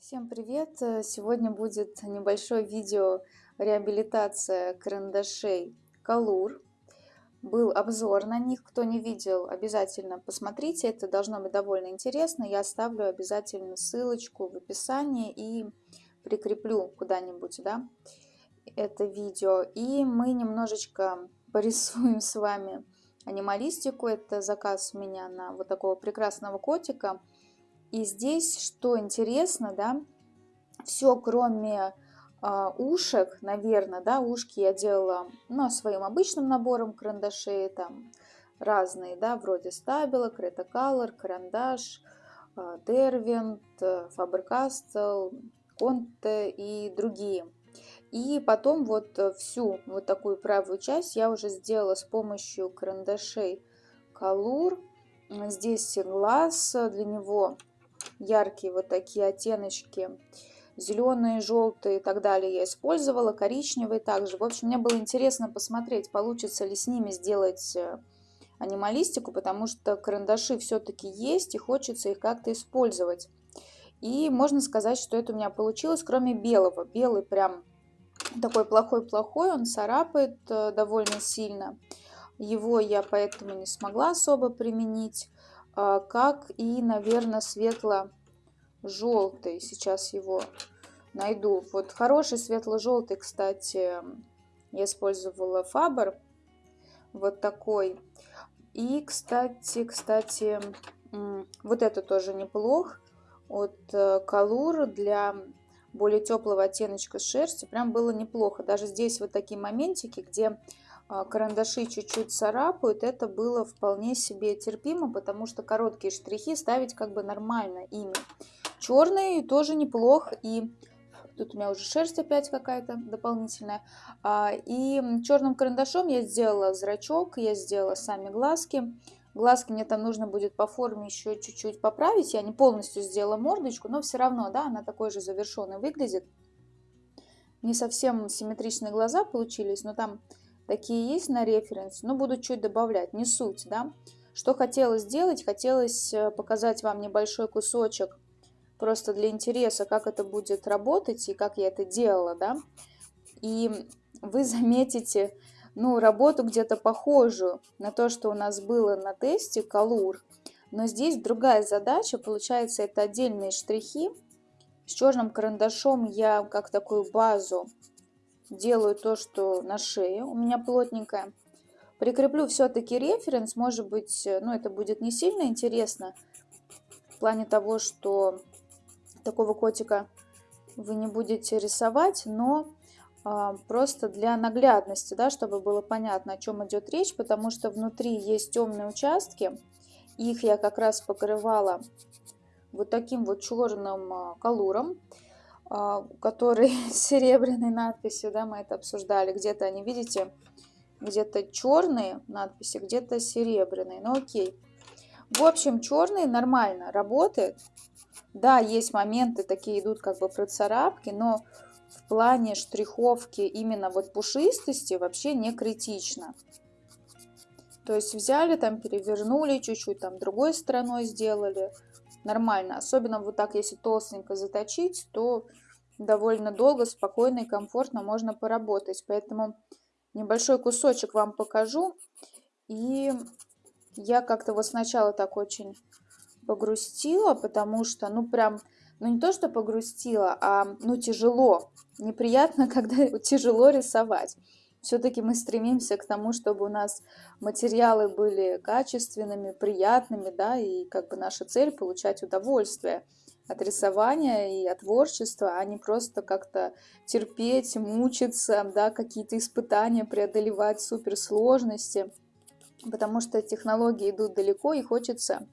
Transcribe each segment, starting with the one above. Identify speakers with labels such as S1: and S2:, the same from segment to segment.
S1: Всем привет! Э, Сегодня будет небольшое видео реабилитация карандашей Color. Был обзор на них, кто не видел, обязательно посмотрите, это должно быть довольно интересно. Я оставлю обязательно ссылочку в описании и прикреплю куда-нибудь да, это видео. И мы немножечко порисуем с вами анималистику. Это заказ у меня на вот такого прекрасного котика. И здесь, что интересно, да, все кроме э, ушек, наверное, да, ушки я делала, ну, своим обычным набором карандашей, там разные, да, вроде стабила, Color, карандаш, э, Derwent, Faber-Castell, Conte и другие. И потом вот всю вот такую правую часть я уже сделала с помощью карандашей Color. Здесь глаз, для него яркие вот такие оттеночки, зеленые, желтые и так далее я использовала, коричневые также. В общем, мне было интересно посмотреть, получится ли с ними сделать э, анималистику, потому что карандаши все-таки есть и хочется их как-то использовать. И можно сказать, что это у меня получилось, кроме белого. Белый прям такой плохой-плохой, он царапает э, довольно сильно. Его я поэтому не смогла особо применить. А, как и, наверное, светло-желтый. Сейчас его найду. Вот хороший светло-желтый, кстати, я использовала Фабер. Вот такой. И, кстати, кстати, вот это тоже неплох. От Калур для более теплого оттеночка шерсти прям было неплохо. Даже здесь вот такие моментики, где карандаши чуть-чуть царапают, это было вполне себе терпимо, потому что короткие штрихи ставить как бы нормально ими. Черные тоже неплохо, и тут у меня уже шерсть опять какая-то дополнительная. А, и черным карандашом я сделала зрачок, я сделала сами глазки. Глазки мне там нужно будет по форме еще чуть-чуть поправить. Я не полностью сделала мордочку, но все равно, да, она такой же завершенной выглядит. Не совсем симметричные глаза получились, но там Такие есть на референс, но буду чуть добавлять, не суть, да. Что хотелось сделать? Хотелось э, показать вам небольшой кусочек, просто для интереса, как это будет работать и как я это делала, да. И вы заметите, ну, работу где-то похожую на то, что у нас было на тесте Калур. Но здесь другая задача, получается, это отдельные штрихи. С черным карандашом я как такую базу делаю то, что на шее у меня плотненькая. Прикреплю все-таки референс, может быть, ну это будет не сильно интересно, в плане того, что такого котика вы не будете рисовать, но а, просто для наглядности, да, чтобы было понятно, о чем идет речь, потому что внутри есть темные участки, их я как раз покрывала вот таким вот черным а, колуром. А, который с серебряной надписью, да, мы это обсуждали. Где-то они, видите, где-то черные надписи, где-то серебряные. Ну окей. В общем, черные нормально работает. Да, есть моменты, такие идут как бы процарапки, но в плане штриховки именно вот пушистости вообще не критично. То есть взяли там, перевернули чуть-чуть, там другой стороной сделали нормально. Особенно вот так, если толстенько заточить, то довольно долго, спокойно и комфортно можно поработать. Поэтому небольшой кусочек вам покажу. И я как-то вот сначала так очень погрустила, потому что, ну, прям, ну, не то, что погрустила, а, ну, тяжело. Неприятно, когда тяжело рисовать все-таки мы стремимся к тому, чтобы у нас материалы были качественными, приятными, да, и как бы наша цель получать удовольствие от рисования и от творчества, а не просто как-то терпеть, мучиться, да, какие-то испытания преодолевать, суперсложности, потому что технологии идут далеко и хочется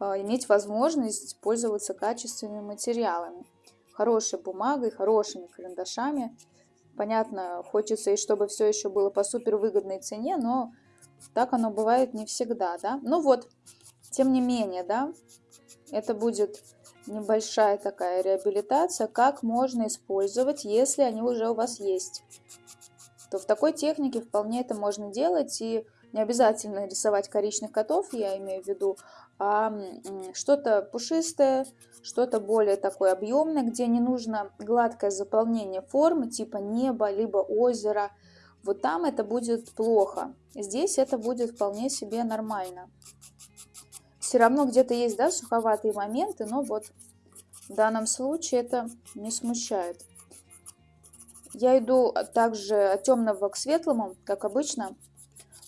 S1: э, иметь возможность пользоваться качественными материалами, хорошей бумагой, хорошими карандашами, Понятно, хочется и чтобы все еще было по супер выгодной цене, но так оно бывает не всегда, да. Ну вот, тем не менее, да, это будет небольшая такая реабилитация, как можно использовать, если они уже у вас есть. То в такой технике вполне это можно делать, и не обязательно рисовать коричневых котов, я имею в виду, а что-то пушистое, что-то более такое объемное, где не нужно гладкое заполнение формы, типа неба, либо озера. Вот там это будет плохо. Здесь это будет вполне себе нормально. Все равно где-то есть, да, суховатые моменты, но вот в данном случае это не смущает. Я иду также от темного к светлому, как обычно.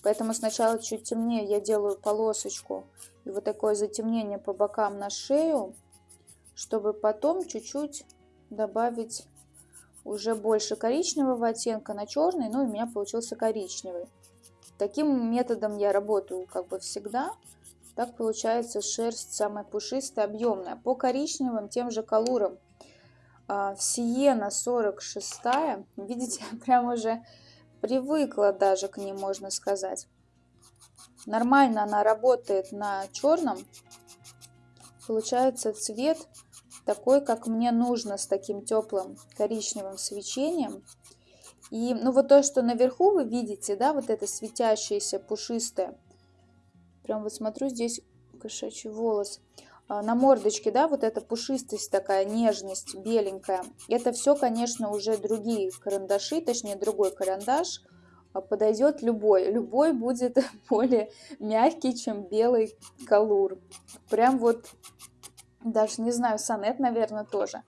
S1: Поэтому сначала чуть темнее я делаю полосочку и вот такое затемнение по бокам на шею, чтобы потом чуть-чуть добавить уже больше коричневого оттенка на черный, ну и у меня получился коричневый. Таким методом я работаю как бы всегда. Так получается шерсть самая пушистая, объемная. По коричневым тем же колурам. А, Сиена 46, видите, прям уже привыкла даже к ней, можно сказать. Нормально она работает на черном. Получается цвет такой, как мне нужно, с таким теплым коричневым свечением. И ну вот то, что наверху вы видите, да, вот это светящееся, пушистое. Прям вот смотрю, здесь кошачий волос. А, на мордочке, да, вот эта пушистость такая, нежность, беленькая. Это все, конечно, уже другие карандаши, точнее другой карандаш. А, подойдет любой. Любой будет более мягкий, чем белый колур. Прям вот, даже не знаю, сонет, наверное, тоже.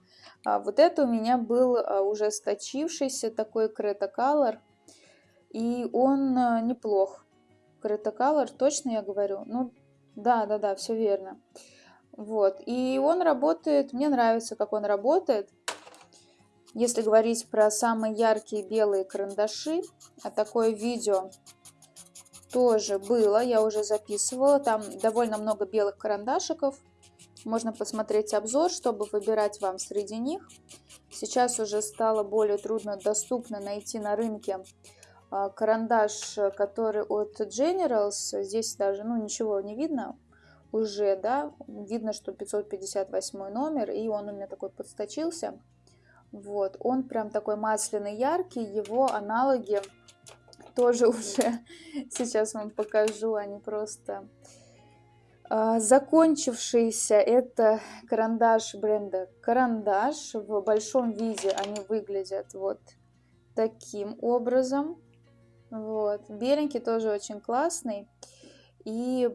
S1: А вот это у меня был а, уже сточившийся такой Color. И он неплох. Крета Color, точно я говорю? Ну, да, да, да, все верно. Вот. И он работает, мне нравится, как он работает. Если говорить про самые яркие белые карандаши, а такое видео тоже было, я уже записывала. Там довольно много белых карандашиков. Можно посмотреть обзор, чтобы выбирать вам среди них. Сейчас уже стало более трудно доступно найти на рынке а, карандаш, который от Generals. Здесь даже ну, ничего не видно уже, да, видно, что 558 номер, и он у меня такой подсточился. Вот, он прям такой масляный, яркий, его аналоги тоже уже, сейчас вам покажу, они просто а, закончившиеся. Это карандаш бренда Карандаш, в большом виде они выглядят вот таким образом. Вот, беленький тоже очень классный. И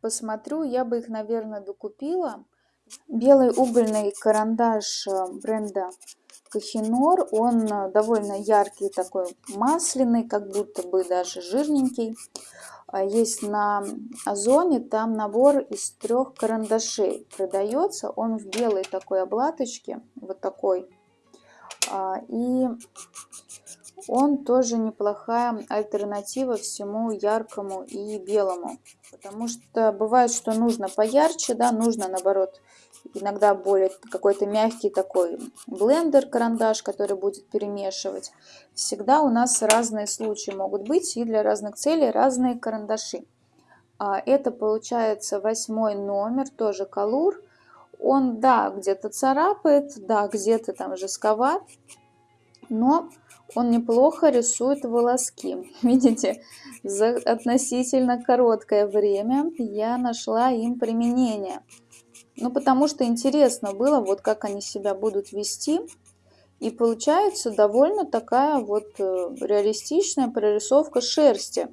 S1: посмотрю, я бы их, наверное, докупила. Белый угольный карандаш э, бренда Кахинор, он э, довольно яркий, такой масляный, как будто бы даже жирненький. А есть на Озоне, там набор из трех карандашей продается. Он в белой такой обладочке, вот такой. А, и он тоже неплохая альтернатива всему яркому и белому. Потому что бывает, что нужно поярче, да, нужно наоборот иногда более какой-то мягкий такой блендер, карандаш, который будет перемешивать. Всегда у нас разные случаи могут быть и для разных целей разные карандаши. А это получается восьмой номер, тоже колур. Он, да, где-то царапает, да, где-то там жестковат, но он неплохо рисует волоски. Видите, за относительно короткое время я нашла им применение. Ну, потому что интересно было, вот как они себя будут вести. И получается довольно такая вот э, реалистичная прорисовка шерсти.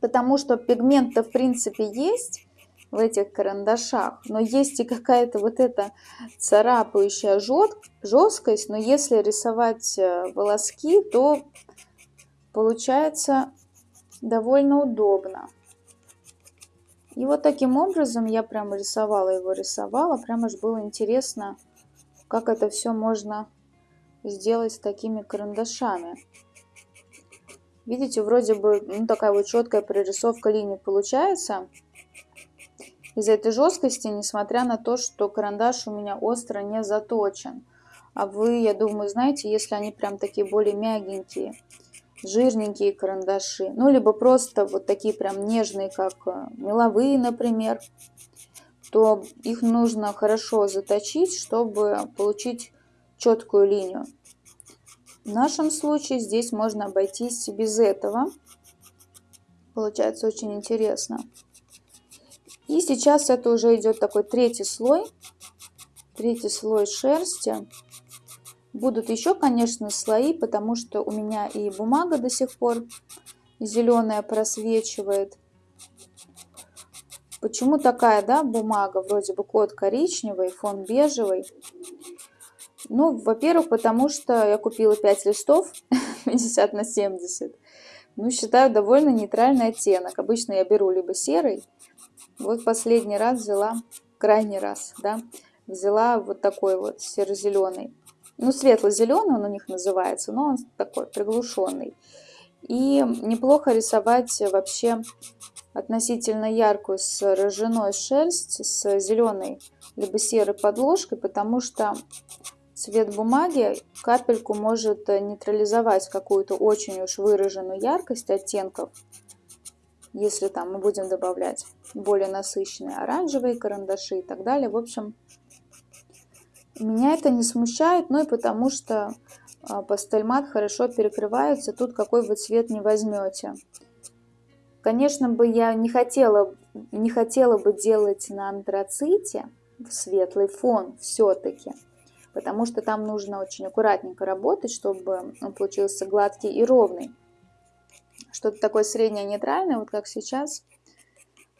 S1: Потому что пигмент-то в принципе есть, в этих карандашах, но есть и какая-то вот эта царапающая жесткость, но если рисовать э, волоски, то получается довольно удобно. И вот таким образом я прямо рисовала его, рисовала, прямо аж было интересно, как это все можно сделать с такими карандашами. Видите, вроде бы ну, такая вот четкая прорисовка линий получается, из-за этой жесткости, несмотря на то, что карандаш у меня остро не заточен. А вы, я думаю, знаете, если они прям такие более мягенькие, жирненькие карандаши, ну, либо просто вот такие прям нежные, как э, меловые, например, то их нужно хорошо заточить, чтобы получить четкую линию. В нашем случае здесь можно обойтись без этого. Получается очень интересно. И сейчас это уже идет такой третий слой. третий слой шерсти. Будут еще, конечно, слои, потому что у меня и бумага до сих пор зеленая просвечивает. Почему такая, да, бумага? Вроде бы код коричневый, фон бежевый. Ну, во-первых, потому что я купила 5 листов 50 на 70. Ну, считаю, довольно нейтральный оттенок. Обычно я беру либо серый. Вот последний раз взяла, крайний раз, да, взяла вот такой вот серо-зеленый. Ну, светло-зеленый он у них называется, но он такой приглушенный. И неплохо рисовать вообще относительно яркую с ржаной шерсть, с зеленой либо серой подложкой, потому что цвет бумаги капельку может нейтрализовать какую-то очень уж выраженную яркость оттенков, если там мы будем добавлять более насыщенные оранжевые карандаши и так далее. В общем, меня это не смущает, ну и потому что а, пастельмат хорошо перекрывается, тут какой вы цвет не возьмете. Конечно бы я не хотела, не хотела бы делать на антраците светлый фон все-таки, потому что там нужно очень аккуратненько работать, чтобы он получился гладкий и ровный. Что-то такое среднее нейтральное, вот как сейчас,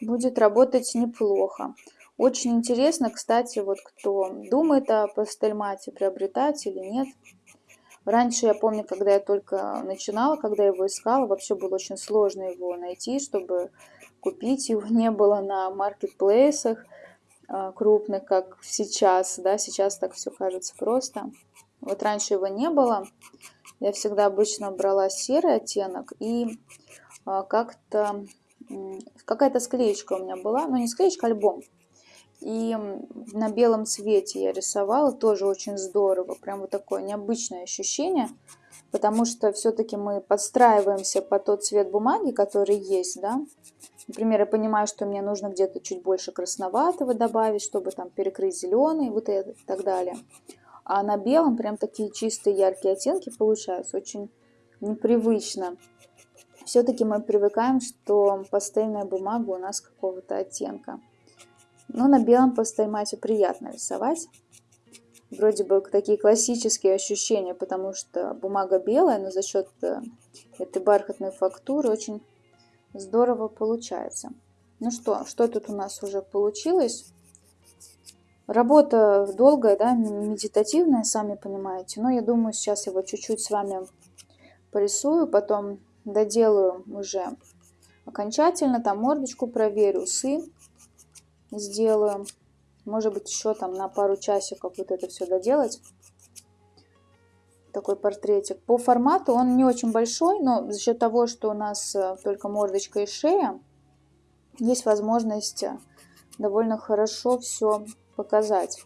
S1: будет работать неплохо. Очень интересно, кстати, вот кто думает о пастельмате, приобретать или нет. Раньше я помню, когда я только начинала, когда его искала, вообще было очень сложно его найти, чтобы купить. Его не было на маркетплейсах а, крупных, как сейчас. Да, сейчас так все кажется просто. Вот раньше его не было. Я всегда обычно брала серый оттенок и а, как-то какая-то склеечка у меня была, ну не склеечка, альбом и на белом цвете я рисовала, тоже очень здорово, прям вот такое необычное ощущение, потому что все-таки мы подстраиваемся по тот цвет бумаги, который есть, да. Например, я понимаю, что мне нужно где-то чуть больше красноватого добавить, чтобы там перекрыть зеленый, вот это и так далее. А на белом прям такие чистые яркие оттенки получаются, очень непривычно. Все-таки мы привыкаем, что пастельная бумага у нас какого-то оттенка. Но на белом постаймате приятно рисовать. Вроде бы такие классические ощущения, потому что бумага белая, но за счет э, этой бархатной фактуры очень здорово получается. Ну что, что тут у нас уже получилось? Работа долгая, да, медитативная, сами понимаете. Но я думаю, сейчас его чуть-чуть с вами порисую, потом доделаю уже окончательно, там мордочку проверю, усы сделаю. Может быть, еще там на пару часиков вот это все доделать. Такой портретик. По формату он не очень большой, но за счет того, что у нас э, только мордочка и шея, есть возможность э, довольно хорошо все показать.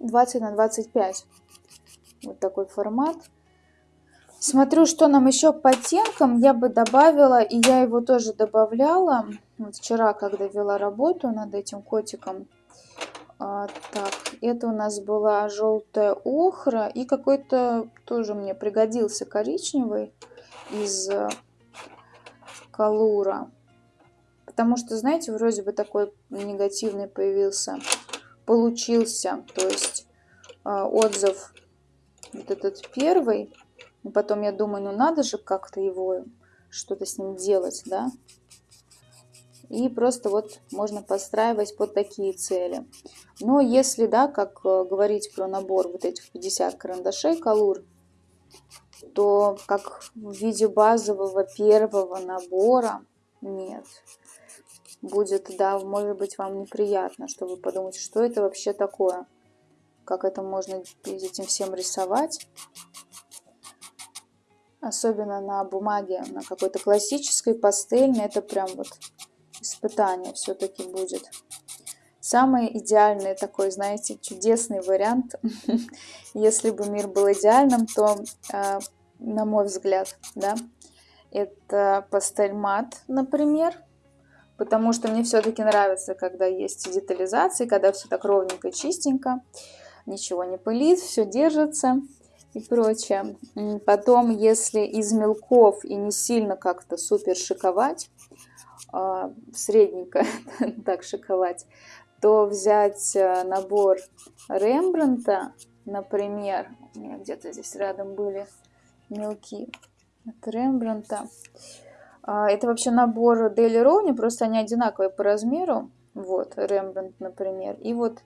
S1: 20 на 25. Вот такой формат. Смотрю, что нам еще по оттенкам я бы добавила, и я его тоже добавляла. Вот вчера, когда вела работу над этим котиком. А, так, это у нас была желтая охра и какой-то тоже мне пригодился коричневый из э, колура. Потому что, знаете, вроде бы такой негативный появился, получился, то есть э, отзыв вот этот первый и потом я думаю, ну надо же как-то его, что-то с ним делать, да. И просто вот можно подстраивать под такие цели. Но если, да, как э, говорить про набор вот этих 50 карандашей колур, то как в виде базового первого набора нет. Будет, да, может быть вам неприятно, что вы подумаете, что это вообще такое. Как это можно этим всем рисовать особенно на бумаге, на какой-то классической, пастельной, это прям вот испытание все-таки будет. Самый идеальный такой, знаете, чудесный вариант, если бы мир был идеальным, то, а, на мой взгляд, да, это пастель мат, например, потому что мне все-таки нравится, когда есть детализации, когда все так ровненько, чистенько, ничего не пылит, все держится и прочее. Потом, если из мелков и не сильно как-то супер шиковать, а, средненько так шиковать, то взять э, набор Рембранта, например, у меня где-то здесь рядом были мелки от Рембранта. А, это вообще набор Дели Роуни, просто они одинаковые по размеру. Вот, Рембрандт, например. И вот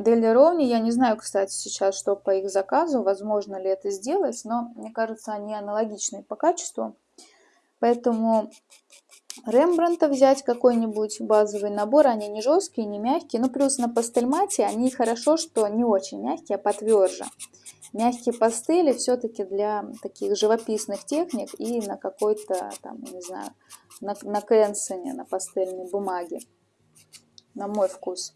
S1: Дели Роуни, я не знаю, кстати, сейчас, что по их заказу, возможно ли это сделать, но мне кажется, они аналогичные по качеству. Поэтому Рембранта взять какой-нибудь базовый набор, они не жесткие, не мягкие. Ну, плюс на пастельмате они хорошо, что не очень мягкие, а потверже. Мягкие пастели все-таки для таких живописных техник и на какой-то, там, не знаю, на, на кэнсоне, на пастельной бумаге, на мой вкус.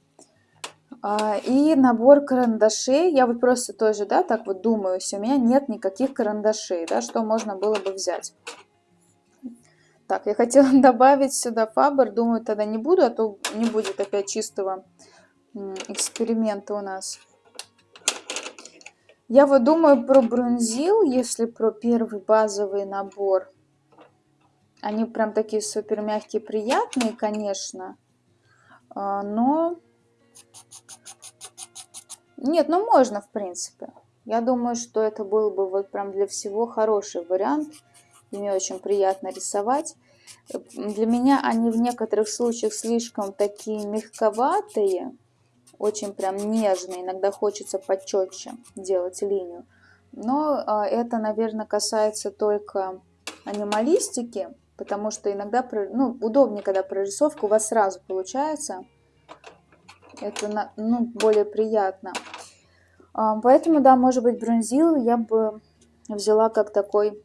S1: А, и набор карандашей, я вот просто тоже, да, так вот думаю, у меня нет никаких карандашей, да, что можно было бы взять. Так, я хотела добавить сюда фабр, думаю, тогда не буду, а то не будет опять чистого эксперимента у нас. Я вот думаю про бронзил, если про первый базовый набор. Они прям такие супер мягкие, приятные, конечно. А, но... Нет, ну можно, в принципе. Я думаю, что это был бы вот прям для всего хороший вариант и мне очень приятно рисовать. Для меня они в некоторых случаях слишком такие мягковатые, очень прям нежные, иногда хочется почетче делать линию. Но а, это, наверное, касается только анималистики, потому что иногда ну, удобнее, когда прорисовка у вас сразу получается. Это ну, более приятно. А, поэтому, да, может быть, бронзил я бы взяла как такой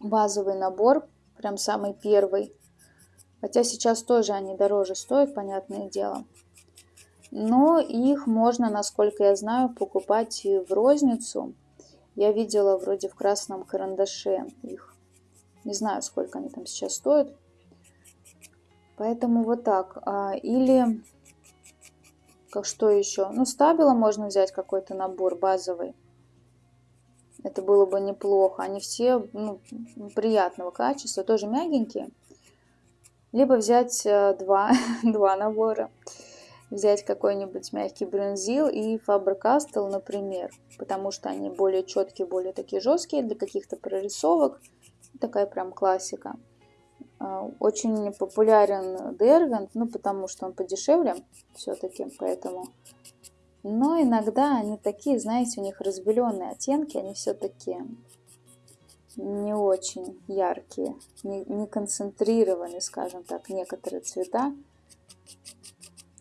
S1: базовый набор, прям самый первый. Хотя сейчас тоже они дороже стоят, понятное дело. Но их можно, насколько я знаю, покупать в розницу. Я видела вроде в красном карандаше их. Не знаю, сколько они там сейчас стоят. Поэтому вот так. А, или, что еще? Ну, стабила можно взять какой-то набор базовый. Это было бы неплохо. Они все ну, приятного качества, тоже мягенькие. Либо взять э, два, два набора. Взять какой-нибудь мягкий бронзил и Faber-Castell, например. Потому что они более четкие, более такие жесткие для каких-то прорисовок. Такая прям классика. А, очень популярен Дервент, ну потому что он подешевле все-таки, поэтому но иногда они такие, знаете, у них разбеленные оттенки, они все-таки не очень яркие, не, не концентрированы, скажем так, некоторые цвета.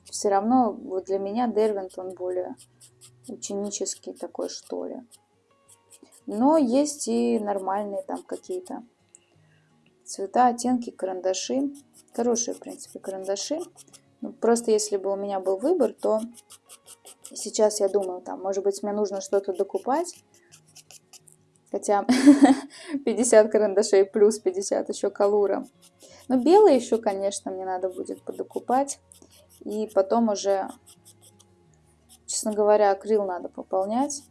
S1: Все равно вот для меня Дервинт он более ученический такой, что ли. Но есть и нормальные там какие-то цвета, оттенки, карандаши. Хорошие, в принципе, карандаши. Ну, просто если бы у меня был выбор, то Сейчас я думаю, там, может быть, мне нужно что-то докупать. Хотя 50 карандашей плюс 50 еще колура. Но белые еще, конечно, мне надо будет подокупать. И потом уже, честно говоря, акрил надо пополнять.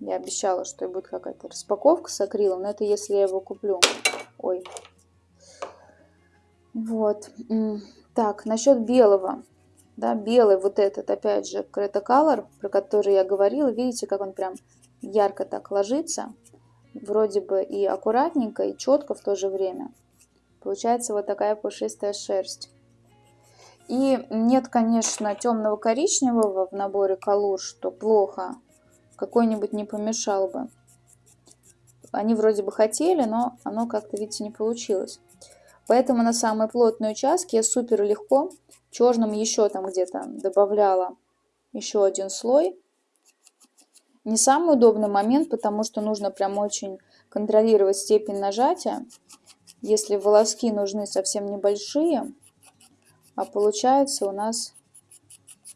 S1: Я обещала, что будет какая-то распаковка с акрилом, но это если я его куплю. Ой. Вот. Так, насчет белого да, белый вот этот, опять же, Creta Color, про который я говорила, видите, как он прям ярко так ложится, вроде бы и аккуратненько, и четко в то же время. Получается вот такая пушистая шерсть. И нет, конечно, темного коричневого в наборе колор, что плохо, какой-нибудь не помешал бы. Они вроде бы хотели, но оно как-то, видите, не получилось. Поэтому на самые плотные участки я супер легко черным еще там где-то добавляла еще один слой. Не самый удобный момент, потому что нужно прям очень контролировать степень нажатия. Если волоски нужны совсем небольшие, а получается у нас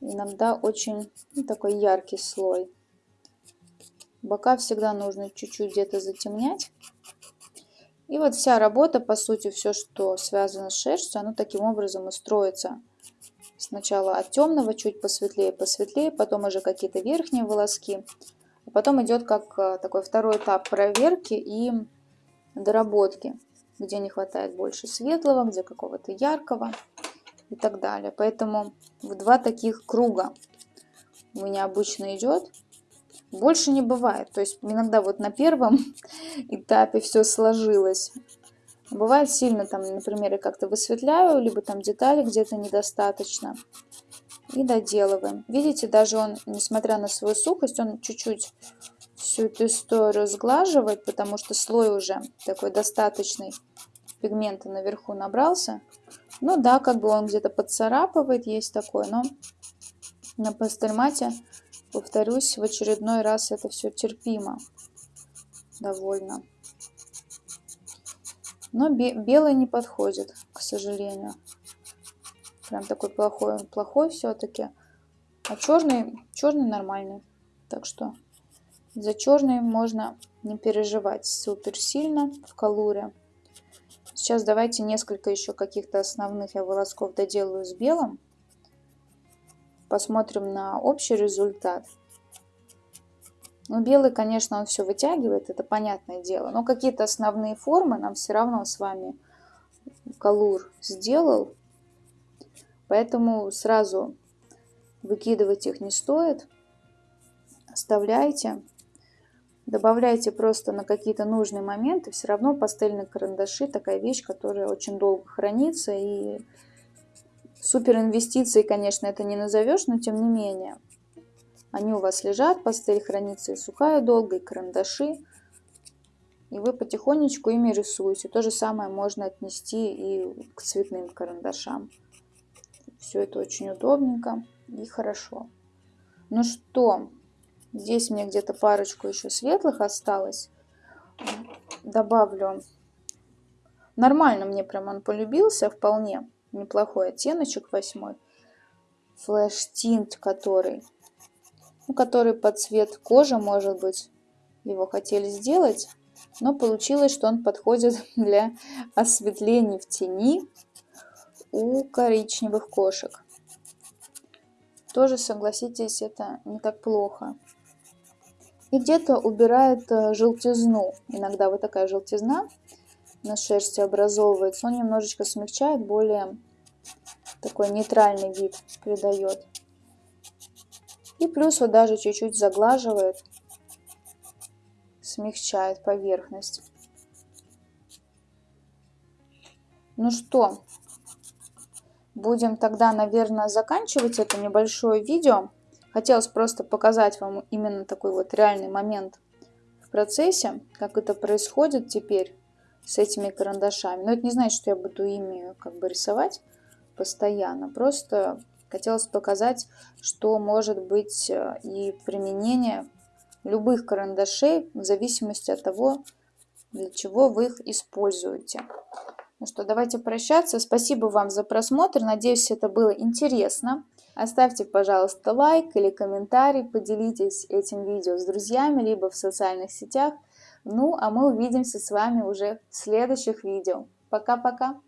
S1: иногда очень ну, такой яркий слой. Бока всегда нужно чуть-чуть где-то затемнять. И вот вся работа, по сути, все, что связано с шерстью, оно таким образом и строится. Сначала от темного чуть посветлее, посветлее, потом уже какие-то верхние волоски. А потом идет как э, такой второй этап проверки и доработки, где не хватает больше светлого, где какого-то яркого. и так далее. Поэтому в два таких круга у меня обычно идет. Больше не бывает. То есть иногда вот на первом этапе все сложилось. Бывает сильно там, например, я как-то высветляю, либо там детали где-то недостаточно. И доделываем. Видите, даже он, несмотря на свою сухость, он чуть-чуть всю эту историю сглаживает, потому что слой уже такой достаточный пигмента наверху набрался. Ну да, как бы он где-то поцарапывает, есть такое, но на пастельмате, повторюсь, в очередной раз это все терпимо довольно. Но белый не подходит, к сожалению. Прям такой плохой, плохой все-таки. А черный, черный нормальный. Так что за черный можно не переживать супер сильно в колуре. Сейчас давайте несколько еще каких-то основных я волосков доделаю с белым. Посмотрим на общий результат. Ну, белый, конечно, он все вытягивает, это понятное дело. Но какие-то основные формы нам все равно с вами колур сделал. Поэтому сразу выкидывать их не стоит. Оставляйте. Добавляйте просто на какие-то нужные моменты. Все равно пастельные карандаши такая вещь, которая очень долго хранится. И супер инвестиции, конечно, это не назовешь, но тем не менее. Они у вас лежат, пастель хранится и сухая долго, и карандаши. И вы потихонечку ими рисуете. То же самое можно отнести и к цветным карандашам. Все это очень удобненько и хорошо. Ну что, здесь мне где-то парочку еще светлых осталось. Добавлю. Нормально мне прям он полюбился, вполне неплохой оттеночек восьмой. Флэш тинт, который ну, который под цвет кожи, может быть, его хотели сделать, но получилось, что он подходит для осветления в тени у коричневых кошек. Тоже, согласитесь, это не так плохо. И где-то убирает э, желтизну. Иногда вот такая желтизна на шерсти образовывается. Он немножечко смягчает, более такой нейтральный вид придает. И плюс вот даже чуть-чуть заглаживает, смягчает поверхность. Ну что, будем тогда, наверное, заканчивать это небольшое видео. Хотелось просто показать вам именно такой вот реальный момент в процессе, как это происходит теперь с этими карандашами. Но это не значит, что я буду ими как бы рисовать постоянно. Просто Хотелось показать, что может быть э, и применение любых карандашей в зависимости от того, для чего вы их используете. Ну что, давайте прощаться. Спасибо вам за просмотр. Надеюсь, это было интересно. Оставьте, пожалуйста, лайк или комментарий. Поделитесь этим видео с друзьями, либо в социальных сетях. Ну, а мы увидимся с вами уже в следующих видео. Пока-пока!